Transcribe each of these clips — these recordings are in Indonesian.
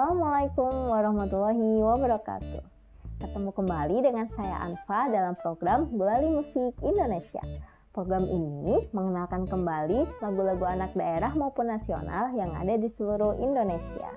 Assalamualaikum warahmatullahi wabarakatuh. Ketemu kembali dengan saya Anfa dalam program Gulali Musik Indonesia. Program ini mengenalkan kembali lagu-lagu anak daerah maupun nasional yang ada di seluruh Indonesia.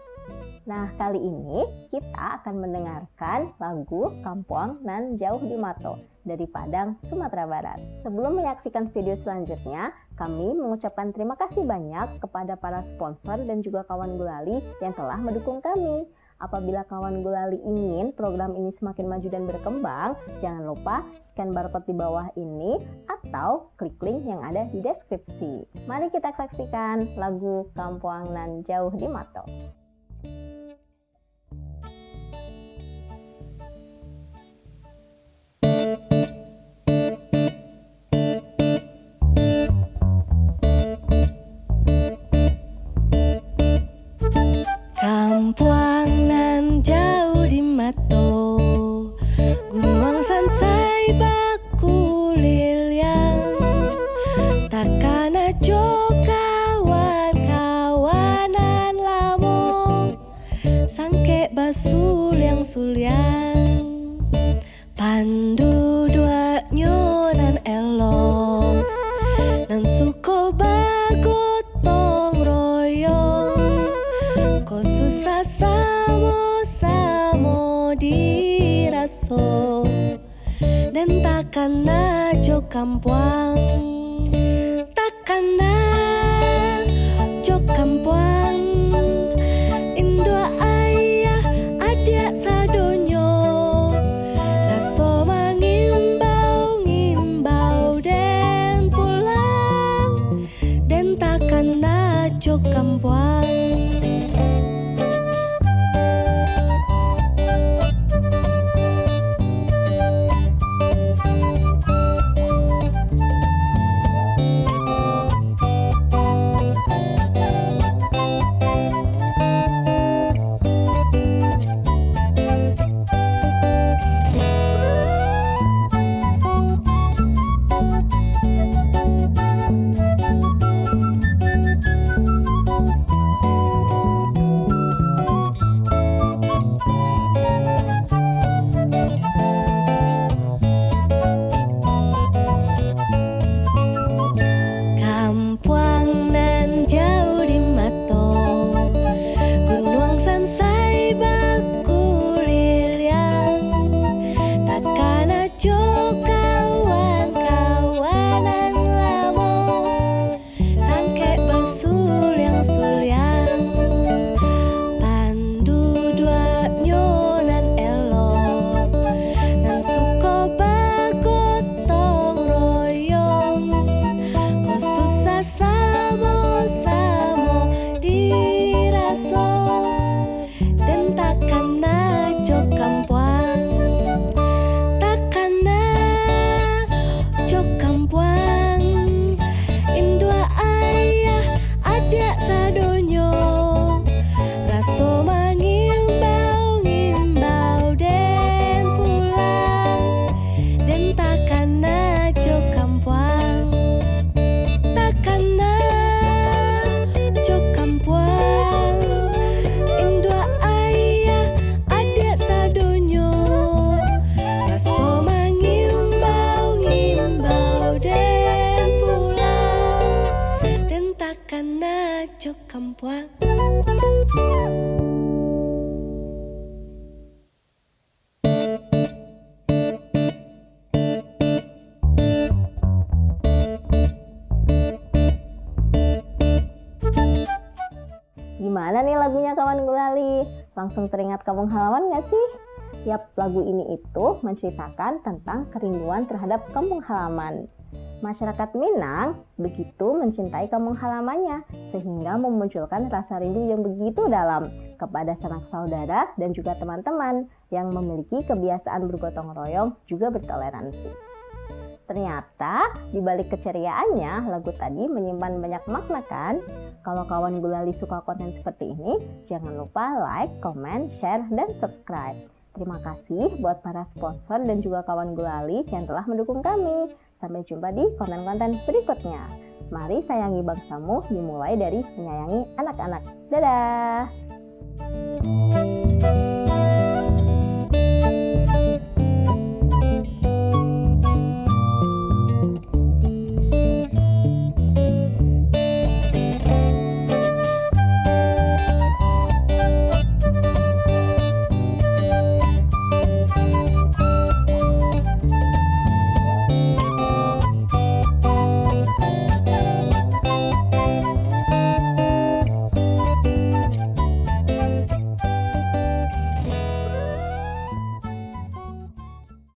Nah, kali ini kita akan mendengarkan lagu Kampuang Nan Jauh di Mato dari Padang, Sumatera Barat. Sebelum menyaksikan video selanjutnya, kami mengucapkan terima kasih banyak kepada para sponsor dan juga kawan gulali yang telah mendukung kami. Apabila kawan gulali ingin program ini semakin maju dan berkembang, jangan lupa scan barcode di bawah ini atau klik link yang ada di deskripsi. Mari kita saksikan lagu Kampuang Nan Jauh di Mato. Pandu dua nyonan elong Nan suko bagotong royong. Ko susah samo samo diraso. Dan takkan najo kampuang. Takkan Gimana nih lagunya kawan gulali? Langsung teringat kampung halaman gak sih? Yap, lagu ini itu menceritakan tentang kerinduan terhadap kampung halaman. Masyarakat Minang begitu mencintai kampung halamannya sehingga memunculkan rasa rindu yang begitu dalam kepada sanak saudara dan juga teman-teman yang memiliki kebiasaan bergotong royong juga bertoleransi. Ternyata di balik keceriaannya, lagu tadi menyimpan banyak makna kan? Kalau kawan gulali suka konten seperti ini, jangan lupa like, comment, share, dan subscribe. Terima kasih buat para sponsor dan juga kawan gulali yang telah mendukung kami. Sampai jumpa di konten-konten berikutnya. Mari sayangi bangsamu dimulai dari menyayangi anak-anak. Dadah!